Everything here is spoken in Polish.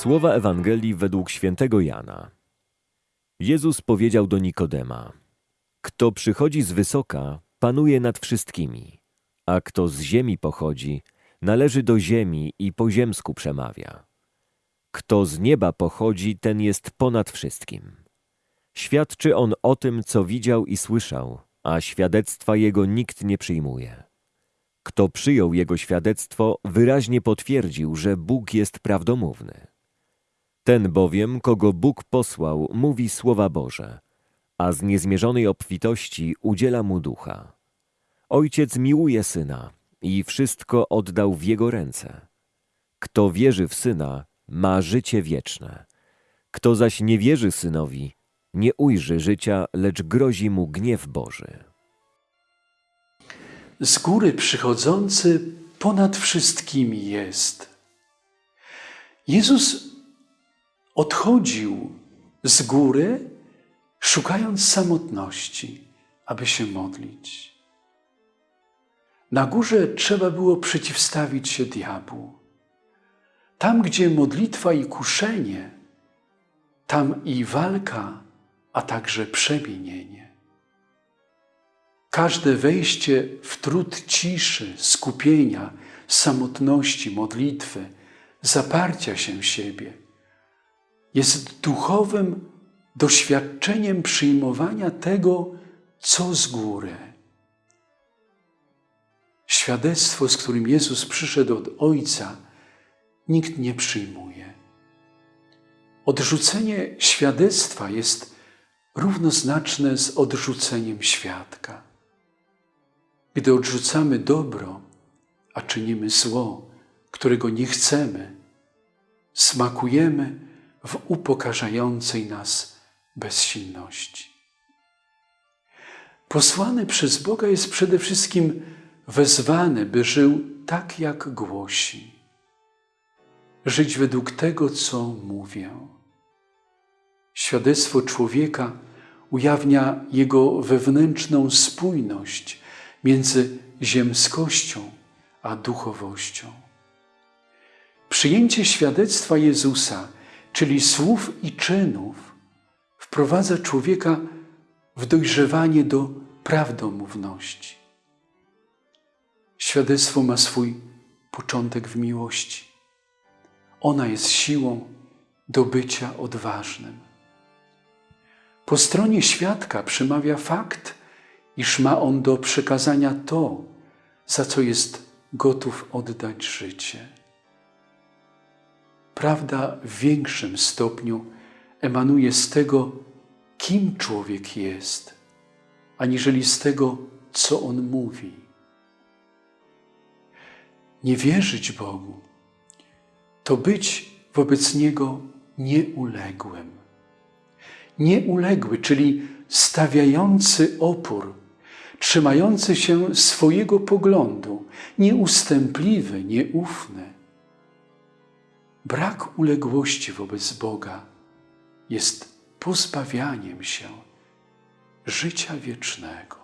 Słowa Ewangelii według świętego Jana. Jezus powiedział do Nikodema: Kto przychodzi z wysoka, panuje nad wszystkimi, a kto z ziemi pochodzi, należy do ziemi i po ziemsku przemawia. Kto z nieba pochodzi, ten jest ponad wszystkim. Świadczy on o tym, co widział i słyszał, a świadectwa jego nikt nie przyjmuje. Kto przyjął jego świadectwo, wyraźnie potwierdził, że Bóg jest prawdomówny. Ten bowiem, kogo Bóg posłał, mówi słowa Boże, a z niezmierzonej obfitości udziela mu ducha. Ojciec miłuje syna i wszystko oddał w jego ręce. Kto wierzy w syna, ma życie wieczne. Kto zaś nie wierzy synowi, nie ujrzy życia, lecz grozi mu gniew Boży. z góry przychodzący ponad wszystkimi jest. Jezus odchodził z góry, szukając samotności, aby się modlić. Na górze trzeba było przeciwstawić się diabłu. Tam, gdzie modlitwa i kuszenie, tam i walka, a także przemienienie. Każde wejście w trud ciszy, skupienia, samotności, modlitwy, zaparcia się siebie jest duchowym doświadczeniem przyjmowania tego, co z góry. Świadectwo, z którym Jezus przyszedł od Ojca, nikt nie przyjmuje. Odrzucenie świadectwa jest równoznaczne z odrzuceniem świadka. Gdy odrzucamy dobro, a czynimy zło, którego nie chcemy, smakujemy w upokarzającej nas bezsilności. Posłany przez Boga jest przede wszystkim wezwany, by żył tak, jak głosi. Żyć według tego, co mówię. Świadectwo człowieka ujawnia jego wewnętrzną spójność między ziemskością a duchowością. Przyjęcie świadectwa Jezusa, czyli słów i czynów, wprowadza człowieka w dojrzewanie do prawdomówności. Świadectwo ma swój początek w miłości. Ona jest siłą do bycia odważnym. Po stronie świadka przemawia fakt, iż ma on do przekazania to, za co jest gotów oddać życie. Prawda w większym stopniu emanuje z tego, kim człowiek jest, aniżeli z tego, co on mówi. Nie wierzyć Bogu to być wobec Niego nieuległym. Nieuległy, czyli stawiający opór, trzymający się swojego poglądu, nieustępliwy, nieufny. Brak uległości wobec Boga jest pozbawianiem się życia wiecznego.